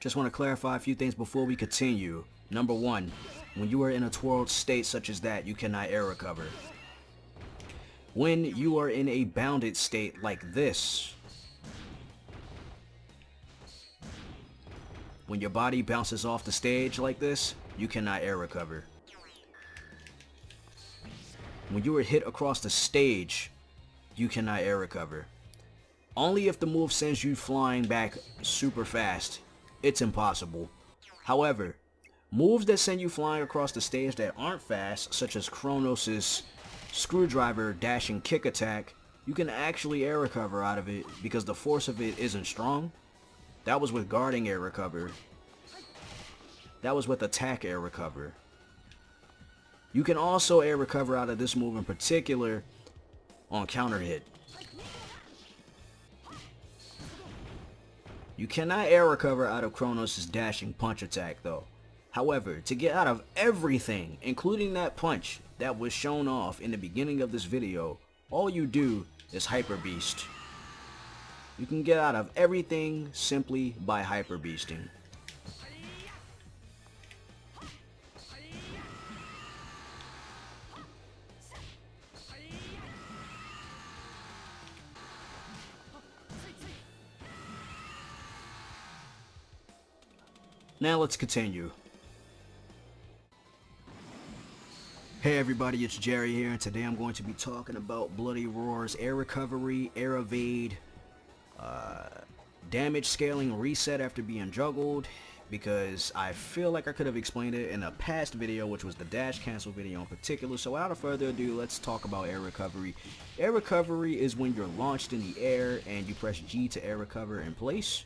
Just want to clarify a few things before we continue. Number one, when you are in a twirled state such as that, you cannot air recover. When you are in a bounded state like this, when your body bounces off the stage like this, you cannot air recover. When you are hit across the stage, you cannot air recover. Only if the move sends you flying back super fast, it's impossible. However, moves that send you flying across the stage that aren't fast, such as Kronos' screwdriver dashing kick attack, you can actually air recover out of it because the force of it isn't strong. That was with guarding air recover. That was with attack air recover. You can also air recover out of this move in particular on counter hit. You cannot air recover out of Kronos' dashing punch attack though. However, to get out of everything, including that punch that was shown off in the beginning of this video, all you do is Hyper Beast. You can get out of everything simply by Hyper Beasting. Now let's continue. Hey everybody, it's Jerry here, and today I'm going to be talking about Bloody Roar's air recovery, air evade, uh, damage scaling reset after being juggled, because I feel like I could have explained it in a past video, which was the dash cancel video in particular. So without further ado, let's talk about air recovery. Air recovery is when you're launched in the air and you press G to air recover in place.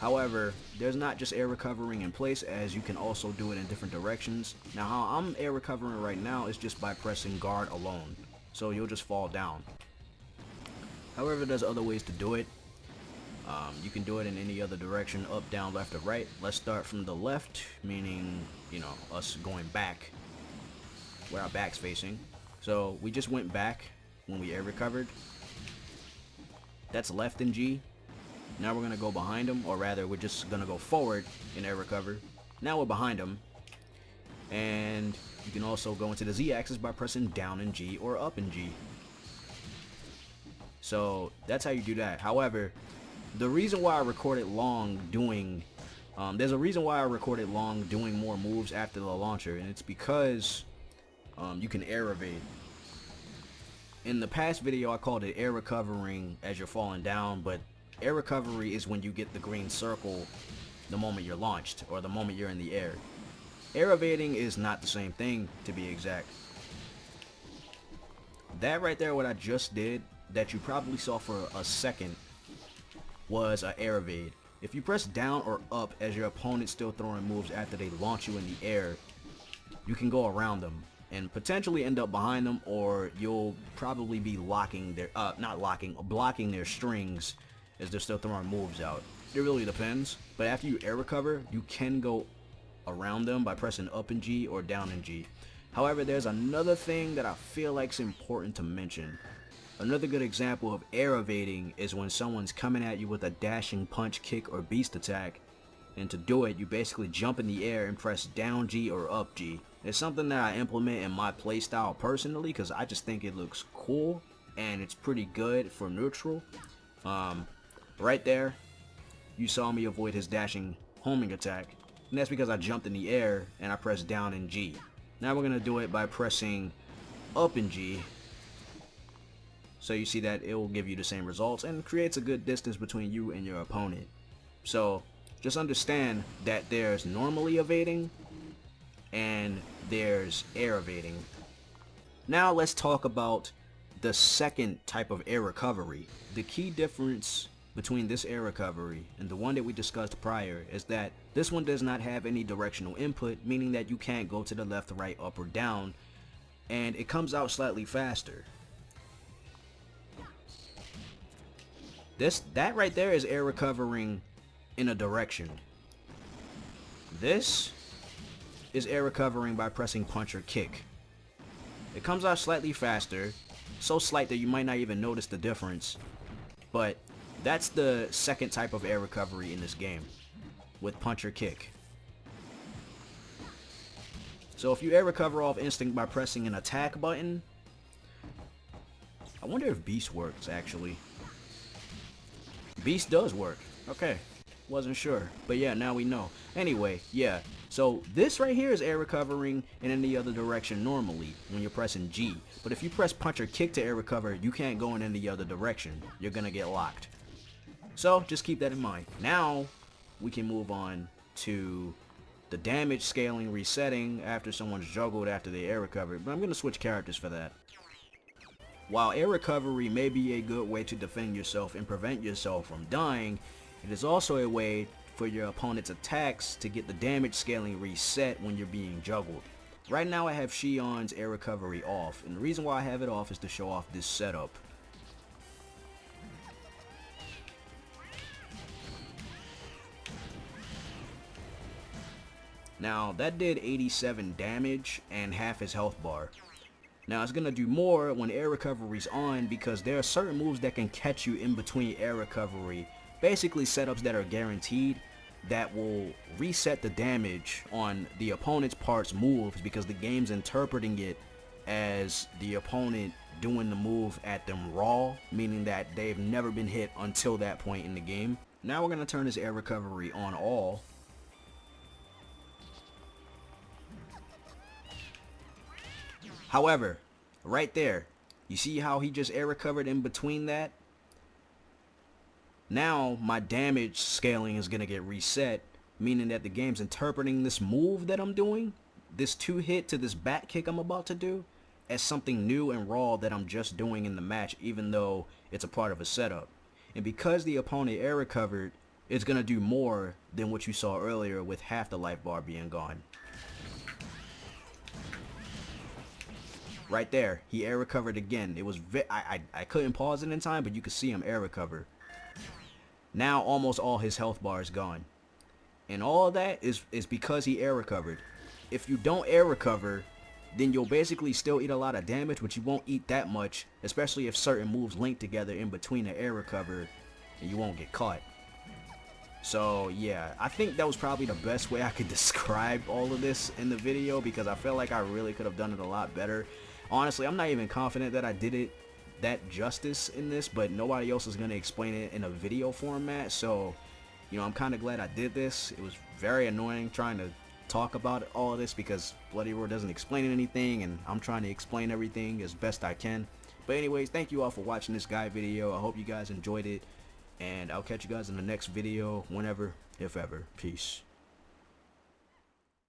However, there's not just air recovering in place as you can also do it in different directions. Now how I'm air recovering right now is just by pressing guard alone. So you'll just fall down. However, there's other ways to do it. Um, you can do it in any other direction, up, down, left, or right. Let's start from the left, meaning, you know, us going back, where our back's facing. So we just went back when we air recovered. That's left in G. Now we're going to go behind him, or rather, we're just going to go forward in air recover. Now we're behind him. And you can also go into the Z-axis by pressing down in G or up in G. So that's how you do that. However, the reason why I recorded long doing, um, there's a reason why I recorded long doing more moves after the launcher, and it's because um, you can air evade. In the past video, I called it air recovering as you're falling down, but Air recovery is when you get the green circle the moment you're launched or the moment you're in the air. Air evading is not the same thing to be exact. That right there, what I just did, that you probably saw for a second, was an air evade. If you press down or up as your opponent's still throwing moves after they launch you in the air, you can go around them and potentially end up behind them or you'll probably be locking their, uh, not locking, blocking their strings as they're still throwing moves out. It really depends, but after you air recover, you can go around them by pressing up in G or down in G. However, there's another thing that I feel like is important to mention. Another good example of air evading is when someone's coming at you with a dashing punch, kick, or beast attack. And to do it, you basically jump in the air and press down G or up G. It's something that I implement in my playstyle personally because I just think it looks cool and it's pretty good for neutral. Um, Right there, you saw me avoid his dashing homing attack. And that's because I jumped in the air and I pressed down in G. Now we're going to do it by pressing up in G. So you see that it will give you the same results and creates a good distance between you and your opponent. So just understand that there's normally evading and there's air evading. Now let's talk about the second type of air recovery. The key difference between this air recovery and the one that we discussed prior is that this one does not have any directional input, meaning that you can't go to the left, right, up, or down, and it comes out slightly faster. This That right there is air recovering in a direction. This is air recovering by pressing punch or kick. It comes out slightly faster, so slight that you might not even notice the difference, but that's the second type of air recovery in this game. with punch or kick. So if you air recover off instinct by pressing an attack button, I wonder if beast works actually. Beast does work. Okay. Wasn't sure. But yeah, now we know. Anyway, yeah. So this right here is air recovering in any other direction normally when you're pressing G. But if you press punch or kick to air recover, you can't go in any other direction. You're going to get locked. So just keep that in mind. Now we can move on to the damage scaling resetting after someone's juggled after they air recovery, But I'm going to switch characters for that. While air recovery may be a good way to defend yourself and prevent yourself from dying, it is also a way for your opponent's attacks to get the damage scaling reset when you're being juggled. Right now I have Shion's air recovery off, and the reason why I have it off is to show off this setup. Now that did 87 damage and half his health bar. Now it's gonna do more when air recovery's on because there are certain moves that can catch you in between air recovery. Basically setups that are guaranteed that will reset the damage on the opponent's parts moves because the game's interpreting it as the opponent doing the move at them raw, meaning that they've never been hit until that point in the game. Now we're going to turn this air recovery on all. However, right there, you see how he just air recovered in between that? Now my damage scaling is going to get reset, meaning that the game's interpreting this move that I'm doing, this two hit to this back kick I'm about to do, as something new and raw that I'm just doing in the match even though it's a part of a setup. And because the opponent air recovered, it's going to do more than what you saw earlier with half the life bar being gone. Right there, he air recovered again. It was I, I I couldn't pause it in time, but you could see him air recover. Now almost all his health bar is gone. And all that is is because he air recovered. If you don't air recover, then you'll basically still eat a lot of damage, but you won't eat that much, especially if certain moves link together in between the air recover, and you won't get caught. So yeah, I think that was probably the best way I could describe all of this in the video because I felt like I really could have done it a lot better. Honestly, I'm not even confident that I did it that justice in this, but nobody else is going to explain it in a video format. So, you know, I'm kind of glad I did this. It was very annoying trying to talk about all of this because Bloody Roar doesn't explain anything and I'm trying to explain everything as best I can. But anyways, thank you all for watching this guide video. I hope you guys enjoyed it and I'll catch you guys in the next video whenever, if ever. Peace.